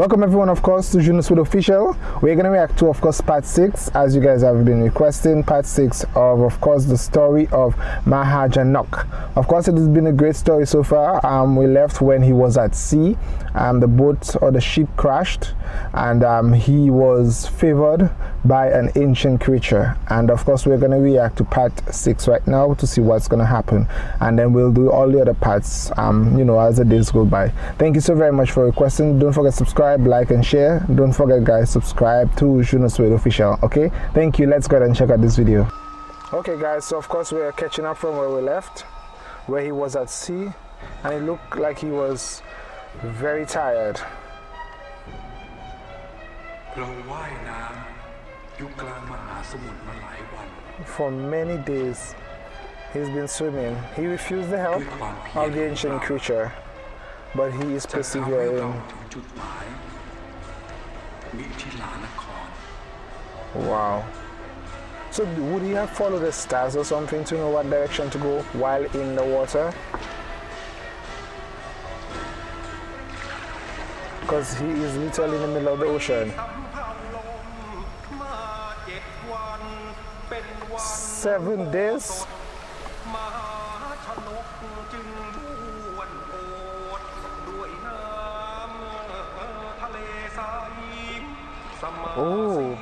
Welcome everyone of course to Juno Speed Official. We're gonna react to of course part 6 as you guys have been requesting part 6 of of course the story of Mahajanok. Of course it has been a great story so far. Um, we left when he was at sea. Um, the boat or the ship crashed and um, he was favored by an ancient creature. And of course we're gonna react to part 6 right now to see what's gonna happen. And then we'll do all the other parts um, you know as the days go by. Thank you so very much for requesting. Don't forget to subscribe like and share. Don't forget guys subscribe to Speed official okay? Thank you. Let's go ahead and check out this video. Okay guys so of course we're catching up from where we left where he was at sea. And it looked like he was very tired for many days he's been swimming he refused the help of the ancient creature but he is persevering Wow. So would he have followed the stars or something to know what direction to go while in the water? Because he is literally in the middle of the ocean. Seven days? Oh.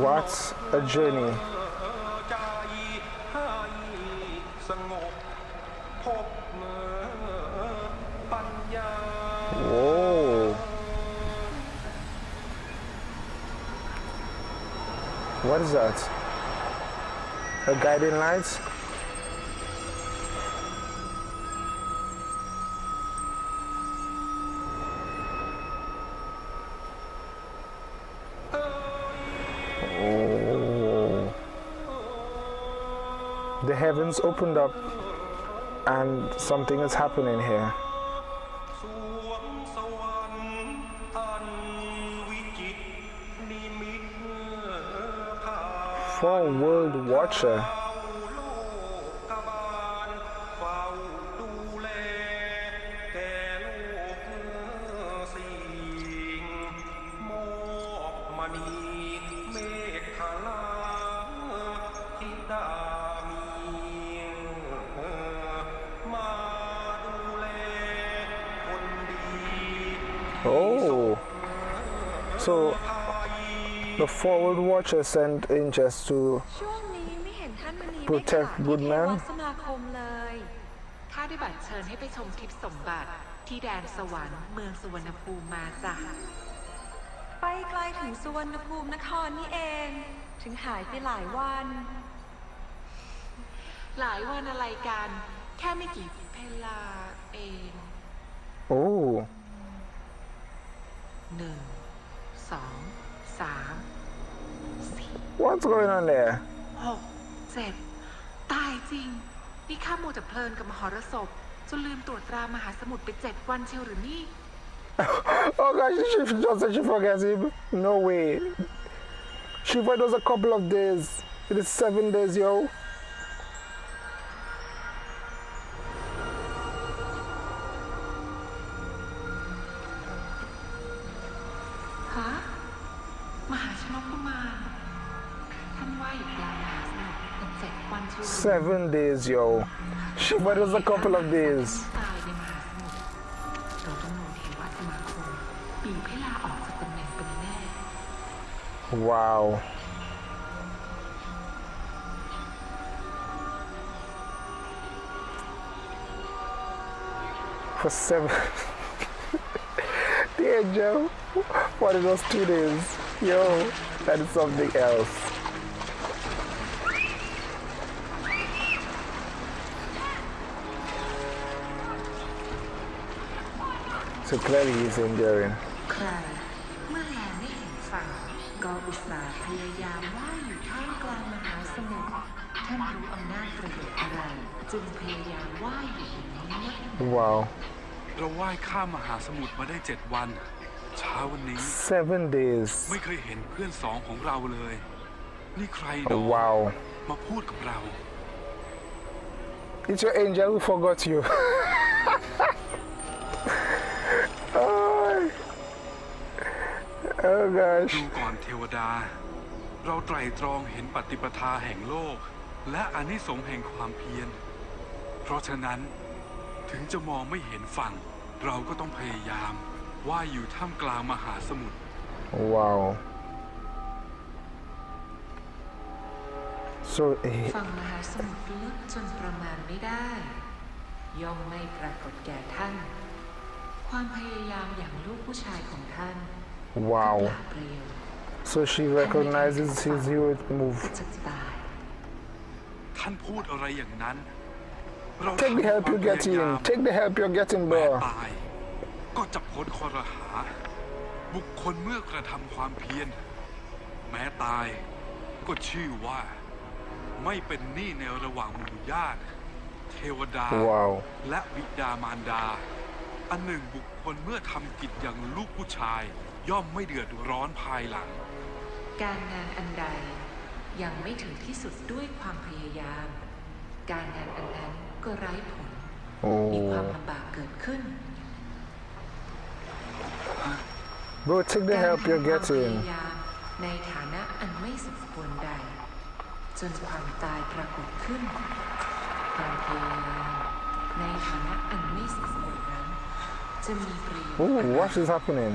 What a journey. What is that? A guiding light? Oh. the heavens opened up and something is happening here. A world watcher. Oh, so the forward watcher sent angels to protect good men ข้าได้บัตรเชิญให้ไปชมทิพสมบัติที่แดนสวรรค์เมืองสุวรรณภูมิมาจ้ะไปไกลถึงสุวรรณภูมินครนี่เอง ถึงหายไปหลายวัน หลายวันอะไรกัน แค่ไม่กี่เพลาเอง What's going on there หกเจ็ดตายจริง นี่ข้าโมจะเพลินกับมหรสพจนลืมตรวจตรามหาสมุทรไปเจ็ดวันเชียวหรือนี่ Oh gosh, she just said she forgets him. No way. She thought it was a couple of days. It is seven days, yo. Seven days, yo. But it was a couple of days. Wow. For seven. Dear Joe, what are those two days? Yo, that is something else. So clearly he's enduring. ใครเมื่อแลไม่เห็นฝั่งก็อุตส่าห์พยายามว่ายอยู่ท่ามกลางมหาสมุทรท่านรู้อำนาจประโยชน์อะไร จึงพยายามว่ายอยู่อย่างนี้ว้าวเราว่ายข้ามมหาสมุทรมาได้เจ็ดวัน เช้าวันนี้ seven days ไม่เคยเห็นเพื่อนสองของเราเลย นี่ใครดอว้าวมาพูดกับเรา It's your angel who forgot you. Oh gosh. ดูก่อนเทวดา เราไตรตรองเห็นปฏิปทาแห่งโลก และอานิสงส์แห่งความเพียร เพราะฉะนั้นถึงจะมองไม่เห็นฝั่ง เราก็ต้องพยายามว่ายอยู่ท่ามกลางมหาสมุทร Wow. So, eh, ฝั่งมหาสมุทรลึกจนประมาณไม่ได้ ย่อมไม่ปรากฏแก่ท่าน ความพยายามอย่างลูกผู้ชายของท่านก็ wow. เปล่าว So she recognizes his heroic move. จะตายท่านพูดอะไรอย่างนั้นเรา Take the help you're ความพยายาม getting. Take the help you're getting, แม้ bro. ตายก็จะพ้นคอรหา บุคคลเมื่อกระทำความเพียร แม้ตาย ก็ชื่อว่า ไม่เป็นหนี้ในระหว่างหมู่ญาติ เทวดา Wow. และวิดามารดา อันหนึ่งบุคคลเมื่อทำกิจอย่างลูกผู้ชาย ย่อมไม่เดือดร้อนภายหลัง การงานอันใดยังไม่ถึงที่สุดด้วยความพยายาม การงานอันนั้นก็ไร้ผลมีความ Oh. ลำบากเกิดขึ้น Bro, take the การ help ทำ you're ความพยา getting. ยามในฐานะอันไม่สมควรใด จนความตายปรากฏขึ้น การพยายามในฐานะอันไม่สมควรนั้น จะมีประโยชน์ Ooh, อะไร what is happening?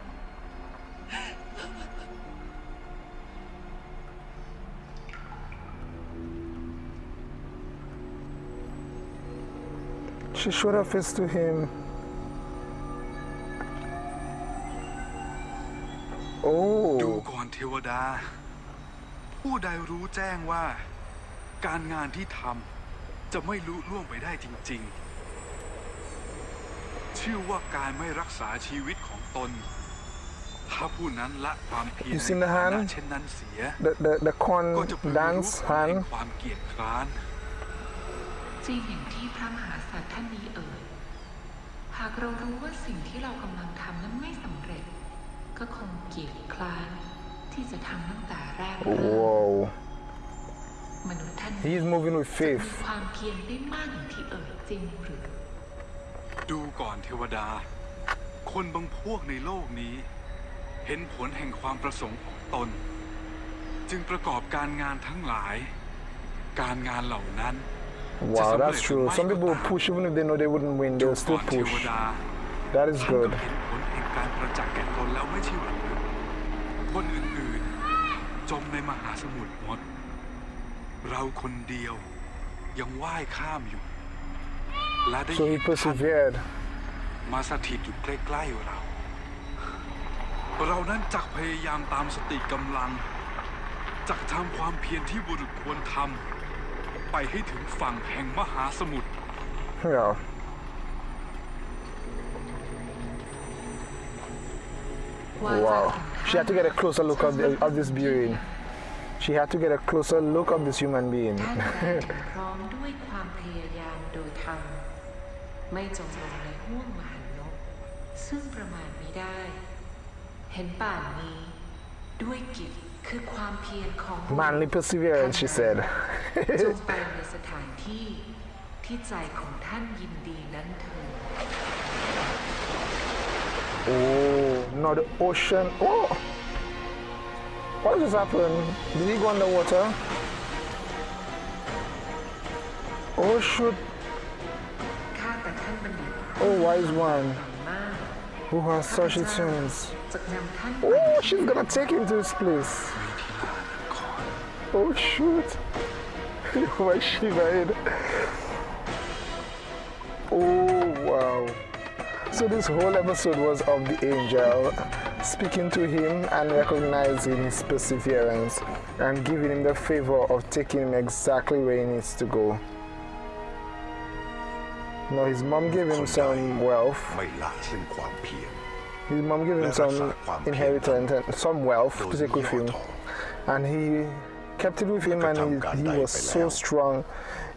She showed her face to him. ดู Oh. ก่อนเทวดา ผู้ใดรู้แจ้งว่า การงานที่ทำจะไม่ลุล่วงไปได้จริง ๆ ชื่อว่าการไม่รักษาชีวิตของตน ถ้าผู้นั้นละความเพียร You seen the ในฐานะ hand? เช่นนั้นเสีย The the the corn ก็จะพึงรู้ dance ผลแห่ง hand. ความเกียจคร้าน จริงอย่างที่พระมหาสัตว์ท่านนี้เอ่ย หากเรารู้ว่าสิ่งที่เรากำลังทำนั้นไม่สำเร็จ ก็คงเกียจคร้านที่จะทำตั้งแต่แรกเริ่ม Whoa. มนุษย์ท่าน He is moving with จะมี faith. ความเพียรได้มากอย่างที่เอ่ยจริงหรือ ดูก่อนเทวดา คนบางพวกในโลกนี้ เห็นผลแห่งความประสงค์ของตน จึงประกอบการงานทั้งหลาย การงานเหล่านั้น Wow, that's true. Some people push even if they know they wouldn't win, ดู they'll ก่ still อนเทว push. ดา That is ท่านก็ good. เห็นผลแห่งการประจักษ์แก่ตนแล้วไม่ใช่หรือคนอื่นๆ จมในมหาสมุทรหมด เราคนเดียวยังว่ายข้ามอยู่ และได้ So เห็ he นท่าน persevered. มาสถิตอยู่ใกล้ๆเรา เรานั้นจักพยายามตามสติกำลัง จักทำความเพียรที่บุรุษควรทำ ไปให้ถึงฝั่งแห่งมหาสมุทร Yeah. Wow. She had to get a closer look of, the, of this being. She had to get a closer look of this human being. ท่านได้ถึงพร้อมด้วยความพยายามโดยธรรมไม่จมลงในห้วงมหันนกซึ่งประมาณไม่ได้ เห็นป่านนี้ด้วยกิจ คือความเพียรของบุรุษ Manly perseverance, she said. จงไปในสถานที่ที่ใจของท่านยินดีนั้นเถิด oh, no, the ocean. Oh! What just happened? Did he go underwater? Oh, shoot. ข้าแต่ท่านบัณฑิต Oh, wise one มาก who has such tunes. Oh, she's gonna take him to his place. Oh shoot! My she head. Oh wow! So this whole episode was of the angel speaking to him and recognizing his perseverance and giving him the favor of taking him exactly where he needs to go. No, his mom gave him some wealth. His mom gave him some inheritance and some wealth to take with him. And he kept it with him and he, he was so strong.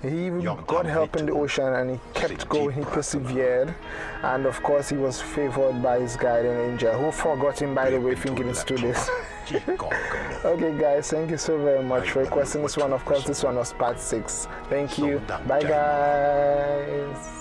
He even got help in the ocean and he kept going, he persevered. And of course he was favored by his guardian angel, who forgot him by the way thinking it's to this. okay guys, thank you so very much for requesting this one. Of course this one was part 6. Thank you. Bye guys.